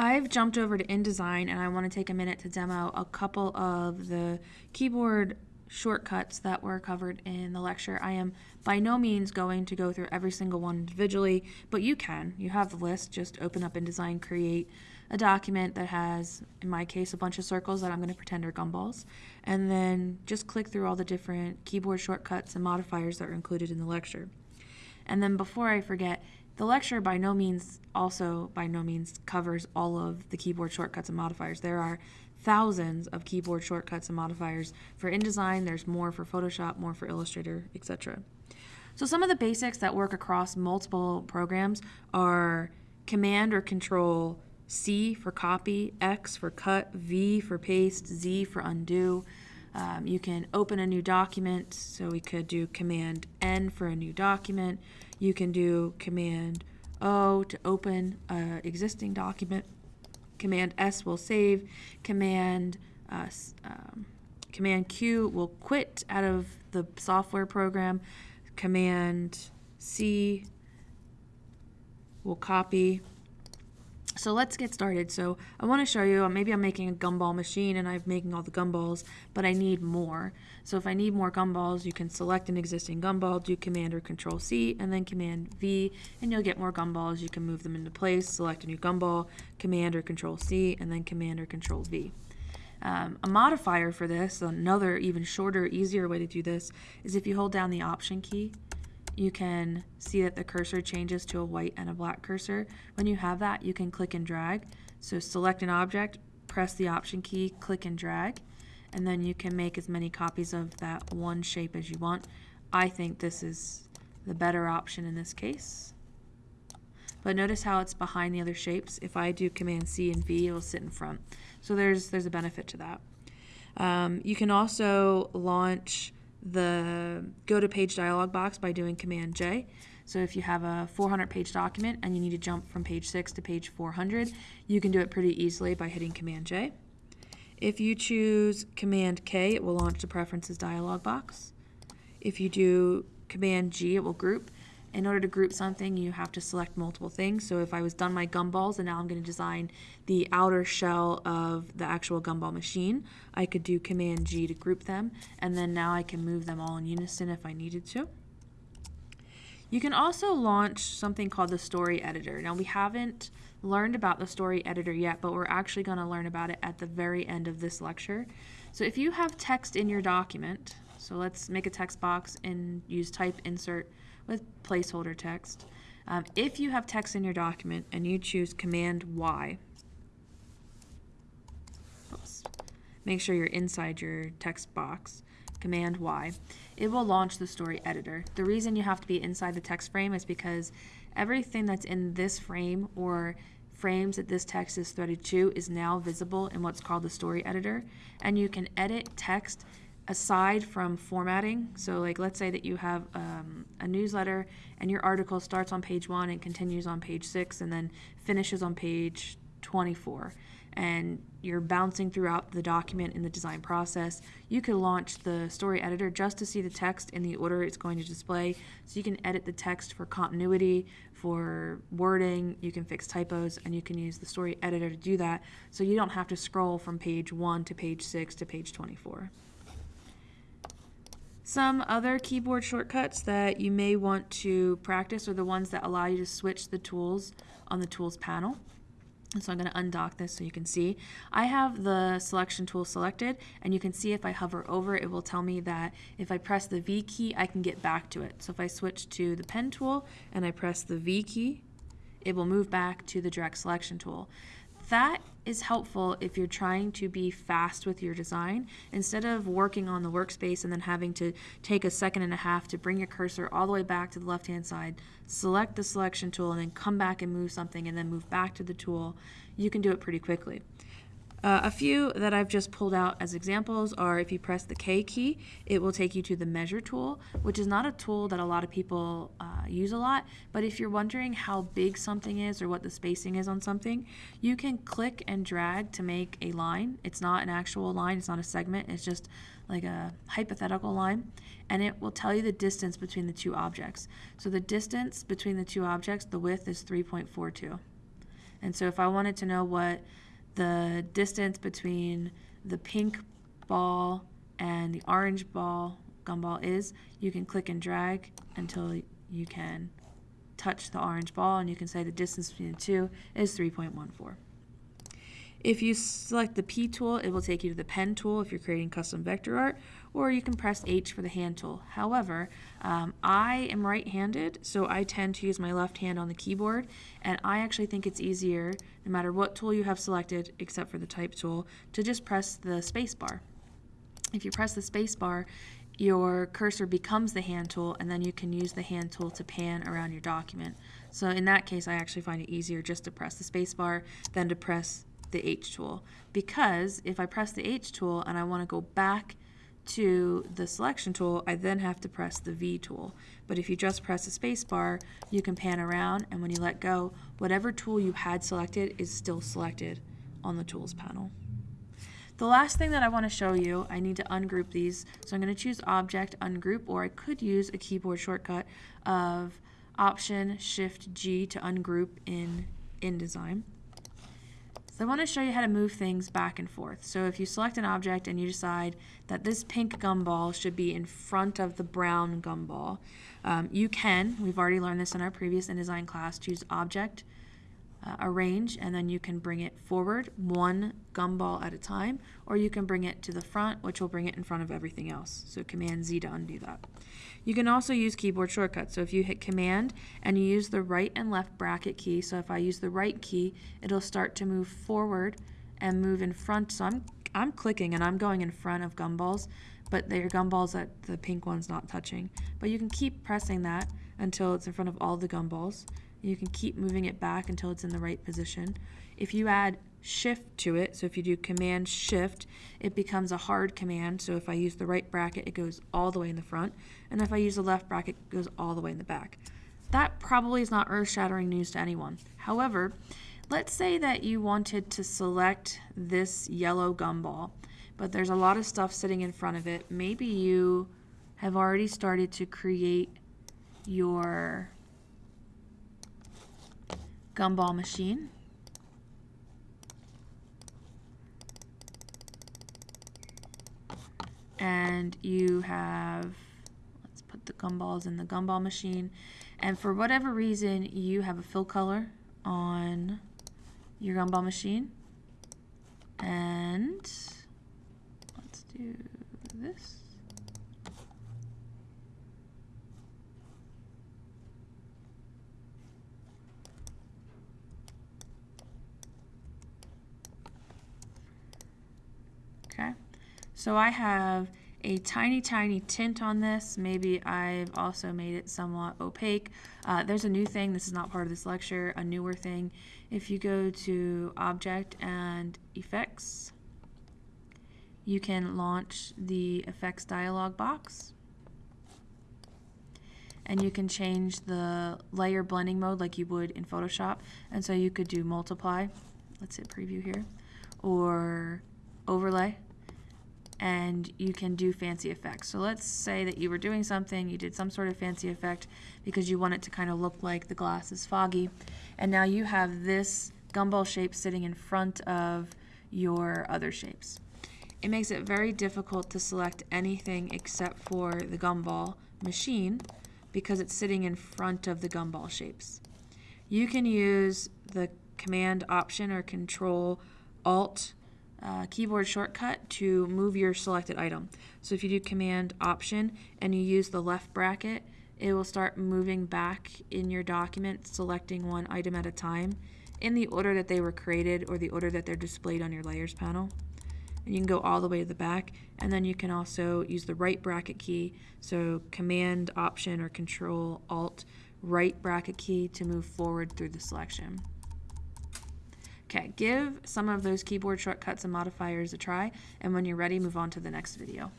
I've jumped over to InDesign and I want to take a minute to demo a couple of the keyboard shortcuts that were covered in the lecture. I am by no means going to go through every single one individually, but you can. You have the list. Just open up InDesign, create a document that has, in my case, a bunch of circles that I'm going to pretend are gumballs, and then just click through all the different keyboard shortcuts and modifiers that are included in the lecture. And then before I forget, the lecture by no means also by no means covers all of the keyboard shortcuts and modifiers. There are thousands of keyboard shortcuts and modifiers. For InDesign, there's more for Photoshop, more for Illustrator, etc. So some of the basics that work across multiple programs are Command or Control C for copy, X for cut, V for paste, Z for undo. Um, you can open a new document, so we could do Command N for a new document. You can do Command O to open an existing document. Command S will save. Command uh, um, Command Q will quit out of the software program. Command C will copy. So let's get started. So I want to show you, maybe I'm making a gumball machine and I'm making all the gumballs, but I need more. So if I need more gumballs, you can select an existing gumball, do Command or Control C, and then Command V, and you'll get more gumballs. You can move them into place, select a new gumball, Command or Control C, and then Command or Control V. Um, a modifier for this, another even shorter, easier way to do this, is if you hold down the Option key you can see that the cursor changes to a white and a black cursor. When you have that, you can click and drag. So select an object, press the option key, click and drag, and then you can make as many copies of that one shape as you want. I think this is the better option in this case. But notice how it's behind the other shapes. If I do Command C and V, it'll sit in front. So there's, there's a benefit to that. Um, you can also launch the go to page dialog box by doing Command J. So if you have a 400 page document and you need to jump from page 6 to page 400, you can do it pretty easily by hitting Command J. If you choose Command K, it will launch the Preferences dialog box. If you do Command G, it will group in order to group something, you have to select multiple things. So if I was done my gumballs and now I'm going to design the outer shell of the actual gumball machine, I could do Command G to group them, and then now I can move them all in unison if I needed to. You can also launch something called the story editor. Now we haven't learned about the story editor yet, but we're actually going to learn about it at the very end of this lecture. So if you have text in your document, so let's make a text box and use type insert with placeholder text. Um, if you have text in your document and you choose Command Y, oops, make sure you're inside your text box, Command Y, it will launch the story editor. The reason you have to be inside the text frame is because everything that's in this frame or frames that this text is threaded to is now visible in what's called the story editor and you can edit text aside from formatting, so like let's say that you have um, a newsletter and your article starts on page one and continues on page six and then finishes on page 24 and you're bouncing throughout the document in the design process, you could launch the story editor just to see the text in the order it's going to display. So you can edit the text for continuity, for wording, you can fix typos, and you can use the story editor to do that so you don't have to scroll from page 1 to page 6 to page 24. Some other keyboard shortcuts that you may want to practice are the ones that allow you to switch the tools on the tools panel. And so I'm going to undock this so you can see. I have the selection tool selected and you can see if I hover over it will tell me that if I press the V key I can get back to it. So if I switch to the pen tool and I press the V key it will move back to the direct selection tool. That is helpful if you're trying to be fast with your design. Instead of working on the workspace and then having to take a second and a half to bring your cursor all the way back to the left hand side, select the selection tool and then come back and move something and then move back to the tool, you can do it pretty quickly. Uh, a few that I've just pulled out as examples are if you press the K key, it will take you to the measure tool, which is not a tool that a lot of people uh, use a lot, but if you're wondering how big something is or what the spacing is on something, you can click and drag to make a line. It's not an actual line, it's not a segment, it's just like a hypothetical line, and it will tell you the distance between the two objects. So the distance between the two objects, the width is 3.42. And so if I wanted to know what the distance between the pink ball and the orange ball gumball is, you can click and drag until you can touch the orange ball and you can say the distance between the two is 3.14. If you select the P tool, it will take you to the pen tool if you're creating custom vector art, or you can press H for the hand tool. However, um, I am right-handed, so I tend to use my left hand on the keyboard, and I actually think it's easier, no matter what tool you have selected, except for the type tool, to just press the space bar. If you press the space bar, your cursor becomes the hand tool and then you can use the hand tool to pan around your document. So in that case I actually find it easier just to press the space bar than to press the H tool because if I press the H tool and I want to go back to the selection tool, I then have to press the V tool. But if you just press the space bar, you can pan around and when you let go, whatever tool you had selected is still selected on the tools panel. The last thing that I want to show you, I need to ungroup these. So I'm going to choose Object, Ungroup, or I could use a keyboard shortcut of Option Shift G to ungroup in InDesign. So I want to show you how to move things back and forth. So if you select an object and you decide that this pink gumball should be in front of the brown gumball, um, you can, we've already learned this in our previous InDesign class, choose Object, uh, Arrange, and then you can bring it forward one gumball at a time, or you can bring it to the front, which will bring it in front of everything else. So Command Z to undo that. You can also use keyboard shortcuts. So if you hit Command and you use the right and left bracket key, so if I use the right key, it'll start to move forward and move in front. So I'm, I'm clicking and I'm going in front of gumballs, but they're gumballs that the pink one's not touching. But you can keep pressing that until it's in front of all the gumballs. You can keep moving it back until it's in the right position. If you add shift to it, so if you do command shift, it becomes a hard command. So if I use the right bracket, it goes all the way in the front. And if I use the left bracket, it goes all the way in the back. That probably is not earth-shattering news to anyone. However, let's say that you wanted to select this yellow gumball, but there's a lot of stuff sitting in front of it. Maybe you have already started to create your gumball machine. And you have, let's put the gumballs in the gumball machine. And for whatever reason, you have a fill color on your gumball machine. And let's do this. Okay, so I have a tiny, tiny tint on this. Maybe I've also made it somewhat opaque. Uh, there's a new thing, this is not part of this lecture, a newer thing. If you go to Object and Effects, you can launch the Effects dialog box. And you can change the layer blending mode like you would in Photoshop. And so you could do multiply, let's hit preview here, or overlay and you can do fancy effects. So let's say that you were doing something, you did some sort of fancy effect because you want it to kind of look like the glass is foggy, and now you have this gumball shape sitting in front of your other shapes. It makes it very difficult to select anything except for the gumball machine because it's sitting in front of the gumball shapes. You can use the command option or control alt uh, keyboard shortcut to move your selected item. So if you do Command Option and you use the left bracket, it will start moving back in your document, selecting one item at a time in the order that they were created or the order that they're displayed on your layers panel. And you can go all the way to the back, and then you can also use the right bracket key, so Command Option or Control Alt right bracket key to move forward through the selection. Okay, give some of those keyboard shortcuts and modifiers a try, and when you're ready, move on to the next video.